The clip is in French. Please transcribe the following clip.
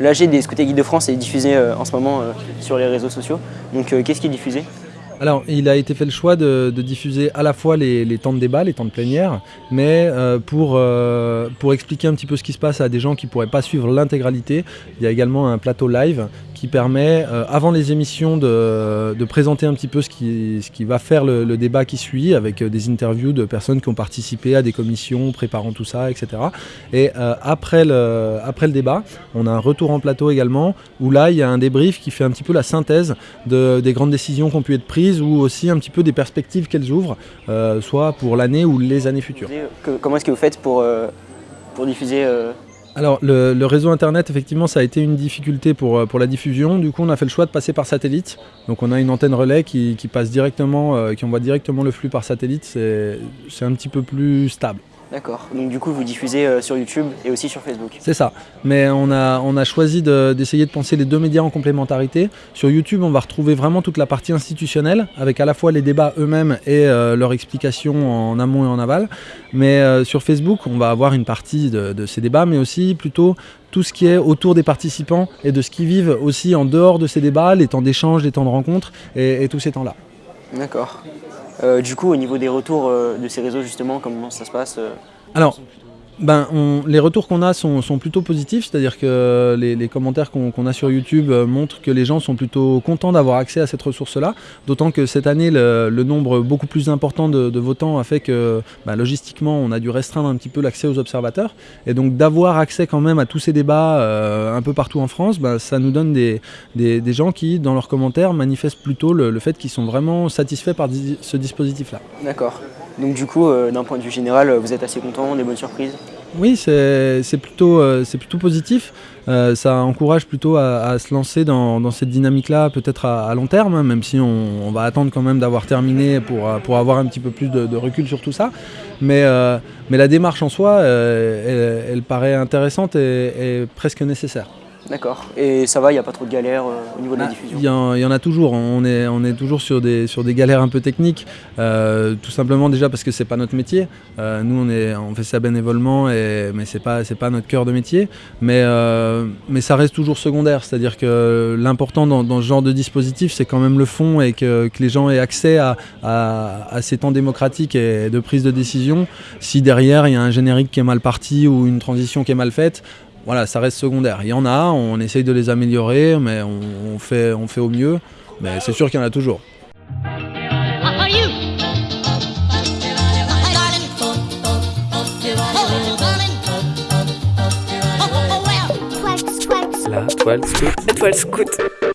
L'AG des Scouts et Guides de France est diffusé euh, en ce moment euh, sur les réseaux sociaux. Donc euh, qu'est-ce qui est diffusé? Alors, il a été fait le choix de, diffuser à la fois les, temps de débat, les temps de plénière, mais pour, pour expliquer un petit peu ce qui se passe à des gens qui ne pourraient pas suivre l'intégralité, il y a également un plateau live qui permet, euh, avant les émissions, de, de, présenter un petit peu ce qui, ce qui va faire le, débat qui suit, avec des interviews de personnes qui ont participé à des commissions, préparant tout ça, etc. Et après, le, après le débat, on a un retour en plateau également, où là, il y a un débrief qui fait un petit peu la synthèse de, des grandes décisions qui ont pu être prises ou aussi un petit peu des perspectives qu'elles ouvrent, euh, soit pour l'année ou les années futures. Comment est-ce que vous faites pour, euh, pour diffuser euh... alors le, réseau internet effectivement ça a été une difficulté pour, euh, pour la diffusion, du coup on a fait le choix de passer par satellite, donc on a une antenne relais qui, qui passe directement, euh, qui envoie directement le flux par satellite, c'est un petit peu plus stable. D'accord, donc du coup vous diffusez euh, sur YouTube et aussi sur Facebook C'est ça, mais on a, on a choisi d'essayer de, penser les deux médias en complémentarité. Sur YouTube on va retrouver vraiment toute la partie institutionnelle, avec à la fois les débats eux-mêmes et euh, leur explication en amont et en aval. Mais euh, sur Facebook on va avoir une partie de, ces débats, mais aussi plutôt tout ce qui est autour des participants et de ce qu'ils vivent aussi en dehors de ces débats, les temps d'échange, les temps de rencontre et tous ces temps-là. D'accord. Euh, du coup, au niveau des retours euh, de ces réseaux, justement, comment ça se passe euh Alors, ben, on, les retours qu'on a sont, plutôt positifs, c'est-à-dire que les, commentaires qu'on qu a sur YouTube montrent que les gens sont plutôt contents d'avoir accès à cette ressource-là, d'autant que cette année, le, nombre beaucoup plus important de, votants a fait que ben, logistiquement, on a dû restreindre un petit peu l'accès aux observateurs, et donc d'avoir accès quand même à tous ces débats euh, un peu partout en France, ben, ça nous donne des, gens qui, dans leurs commentaires, manifestent plutôt le fait qu'ils sont vraiment satisfaits par ce dispositif-là. D'accord. Donc du coup, euh, d'un point de vue général, vous êtes assez content, des bonnes surprises Oui, c'est plutôt, euh, plutôt positif. Euh, ça encourage plutôt à, se lancer dans, cette dynamique-là, peut-être à, long terme, hein, même si on, va attendre quand même d'avoir terminé pour, avoir un petit peu plus de, recul sur tout ça. Mais, euh, la démarche en soi, euh, elle, paraît intéressante et presque nécessaire. D'accord. Et ça va, il n'y a pas trop de galères euh, au niveau de la ah, diffusion Il y, y, en a toujours. On est, on est toujours sur des, sur des galères un peu techniques. Euh, tout simplement déjà parce que c'est pas notre métier. Euh, nous, on, est, on fait ça bénévolement, et, mais c'est pas, pas notre cœur de métier. Mais, mais ça reste toujours secondaire. C'est-à-dire que l'important dans, dans, ce genre de dispositif, c'est quand même le fond et que, que les gens aient accès à, à, à, ces temps démocratiques et de prise de décision. Si derrière, il y a un générique qui est mal parti ou une transition qui est mal faite, voilà, ça reste secondaire. Il y en a, on essaye de les améliorer, mais on, on fait, on fait au mieux. Mais c'est sûr qu'il y en a toujours. La toile scout. La toile scout.